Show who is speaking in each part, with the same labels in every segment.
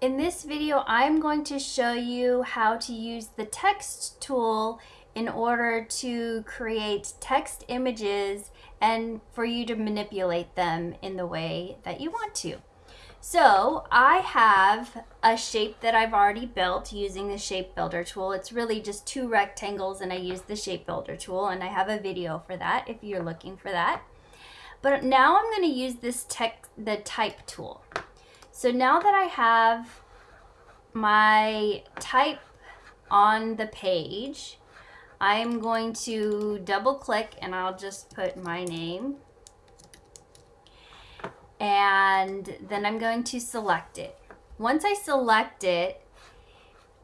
Speaker 1: In this video, I'm going to show you how to use the text tool in order to create text images and for you to manipulate them in the way that you want to. So I have a shape that I've already built using the shape builder tool. It's really just two rectangles and I use the shape builder tool and I have a video for that if you're looking for that. But now I'm going to use this text, the type tool. So now that I have my type on the page, I'm going to double click and I'll just put my name. And then I'm going to select it. Once I select it,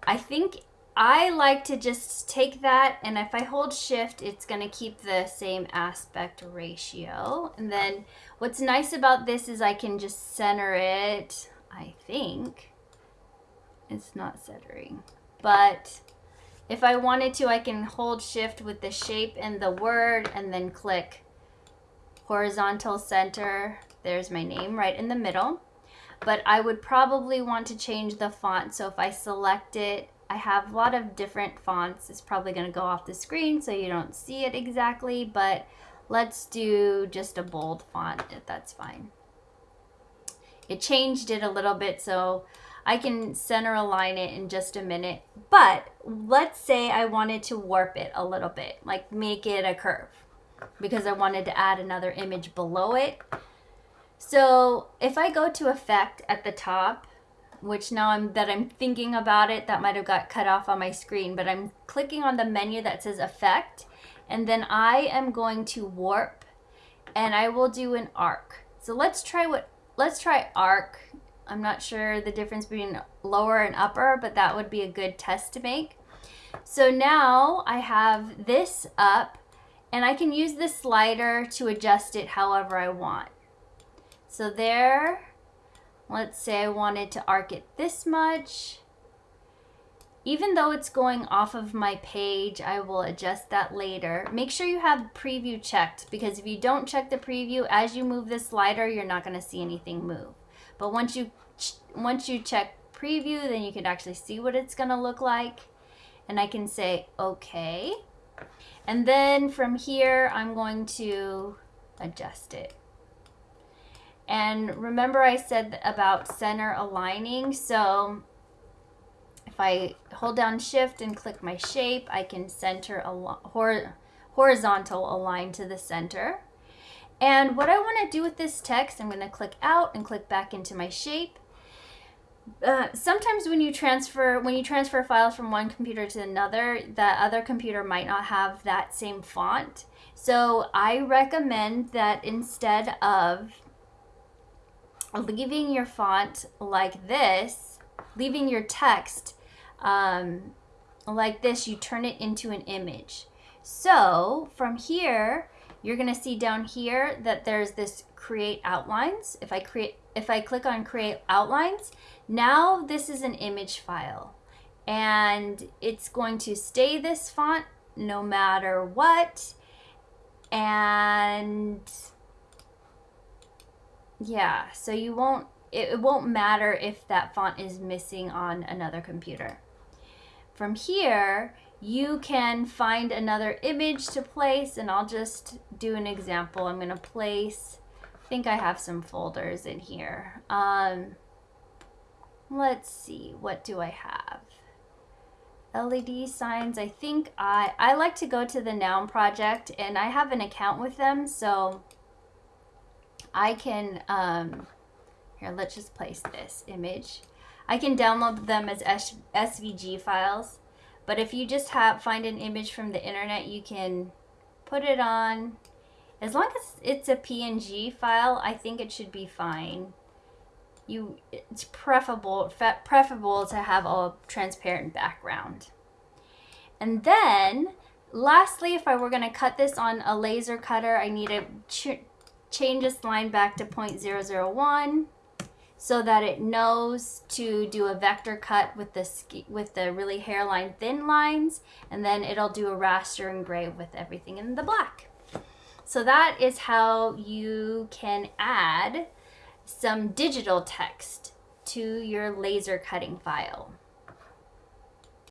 Speaker 1: I think I like to just take that and if I hold shift, it's gonna keep the same aspect ratio. And then what's nice about this is I can just center it I think. It's not centering. But if I wanted to, I can hold shift with the shape and the word and then click horizontal center. There's my name right in the middle. But I would probably want to change the font. So if I select it, I have a lot of different fonts. It's probably going to go off the screen so you don't see it exactly. But let's do just a bold font if that's fine. It changed it a little bit, so I can center align it in just a minute. But let's say I wanted to warp it a little bit, like make it a curve because I wanted to add another image below it. So if I go to effect at the top, which now I'm that I'm thinking about it, that might have got cut off on my screen, but I'm clicking on the menu that says effect, and then I am going to warp and I will do an arc. So let's try what let's try arc. I'm not sure the difference between lower and upper, but that would be a good test to make. So now I have this up and I can use the slider to adjust it however I want. So there, let's say I wanted to arc it this much. Even though it's going off of my page, I will adjust that later. Make sure you have preview checked because if you don't check the preview, as you move the slider, you're not gonna see anything move. But once you, once you check preview, then you can actually see what it's gonna look like. And I can say, okay. And then from here, I'm going to adjust it. And remember I said about center aligning. So if I hold down shift and click my shape, I can center a hor horizontal align to the center. And what I want to do with this text, I'm going to click out and click back into my shape. Uh, sometimes when you transfer when you transfer files from one computer to another, the other computer might not have that same font. So I recommend that instead of leaving your font like this, leaving your text um, like this, you turn it into an image. So from here, you're gonna see down here that there's this create outlines. If I create, if I click on create outlines, now this is an image file and it's going to stay this font no matter what. And yeah, so you won't, it, won't matter if that font is missing on another computer. From here, you can find another image to place and I'll just do an example. I'm gonna place, I think I have some folders in here. Um, let's see, what do I have? LED signs, I think I, I like to go to the Noun project and I have an account with them, so I can, um, here, let's just place this image. I can download them as SVG files. But if you just have find an image from the internet, you can put it on. As long as it's a PNG file, I think it should be fine. You, it's preferable, preferable to have a transparent background. And then, lastly, if I were going to cut this on a laser cutter, I need to change this line back to 0.001 so that it knows to do a vector cut with the with the really hairline thin lines and then it'll do a raster engrave with everything in the black. So that is how you can add some digital text to your laser cutting file.